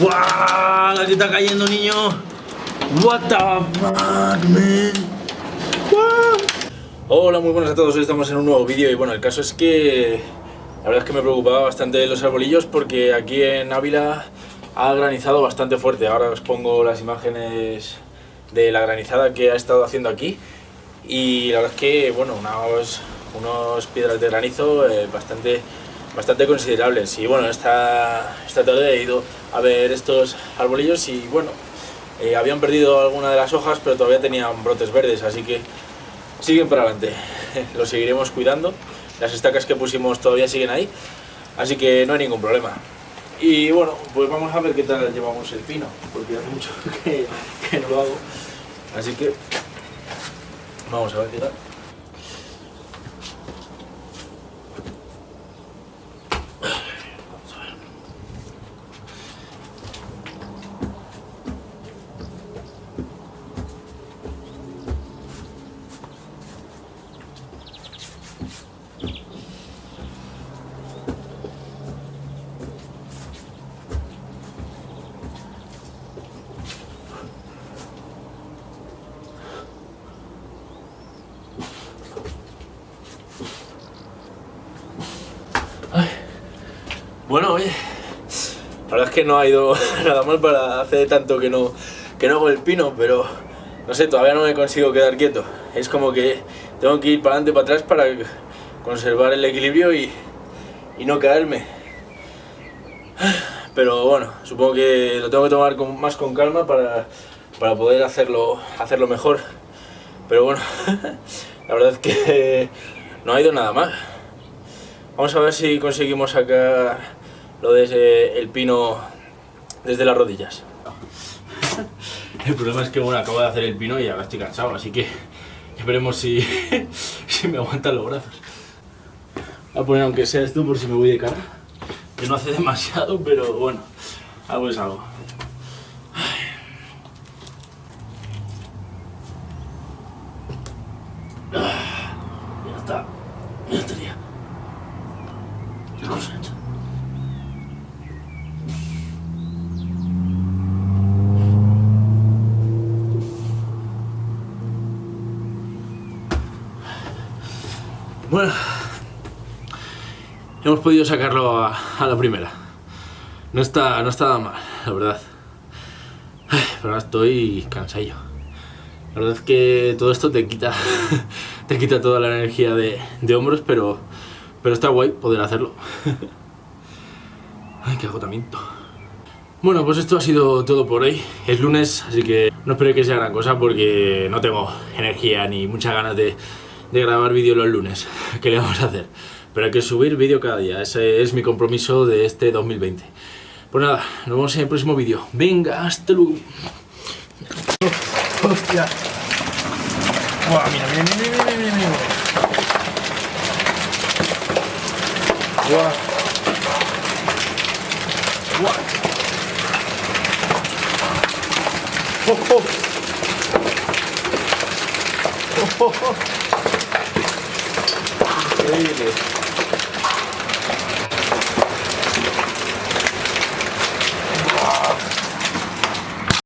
¡La que está cayendo, niño! What the fuck, man? Hola, muy buenas a todos, hoy estamos en un nuevo vídeo y bueno, el caso es que la verdad es que me preocupaba bastante los arbolillos porque aquí en Ávila ha granizado bastante fuerte. Ahora os pongo las imágenes de la granizada que ha estado haciendo aquí y la verdad es que, bueno, unos piedras de granizo eh, bastante bastante considerables y bueno, esta, esta tarde he ido a ver estos arbolillos y bueno, eh, habían perdido alguna de las hojas pero todavía tenían brotes verdes, así que siguen para adelante, los seguiremos cuidando, las estacas que pusimos todavía siguen ahí, así que no hay ningún problema. Y bueno, pues vamos a ver qué tal llevamos el pino, porque hace mucho que, que no lo hago, así que vamos a ver qué tal. Bueno, oye, la verdad es que no ha ido nada mal para hacer tanto que no, que no hago el pino, pero no sé, todavía no me consigo quedar quieto. Es como que tengo que ir para adelante, para atrás para conservar el equilibrio y, y no caerme. Pero bueno, supongo que lo tengo que tomar más con calma para, para poder hacerlo, hacerlo mejor. Pero bueno, la verdad es que no ha ido nada mal. Vamos a ver si conseguimos sacar lo de el pino desde las rodillas. El problema es que bueno, acabo de hacer el pino y ahora estoy cansado, así que esperemos si, si me aguantan los brazos. Voy a poner aunque sea esto por si me voy de cara. Que no hace demasiado, pero bueno, algo es algo. Ya está, ya estaría. La cosa Bueno, hemos podido sacarlo a, la primera. No está, no está mal, la verdad. pero ahora estoy cansadillo. La verdad es que todo esto te quita, te quita toda la energía de, de hombros, pero, pero está guay poder hacerlo. Ay, qué agotamiento. Bueno, pues esto ha sido todo por hoy. Es lunes, así que no espero que sea gran cosa porque no tengo energía ni muchas ganas de, de grabar vídeo los lunes. ¿Qué le vamos a hacer? Pero hay que subir vídeo cada día. Ese es mi compromiso de este 2020. Pues nada, nos vemos en el próximo vídeo. Venga, hasta luego. ¡Hostia! ¡Guau! Mira, mira, mira, mira, mira, mira. ¡Guau! ¡Guau! ¡Oh, oh! ¡Oh, oh, oh! Believe it.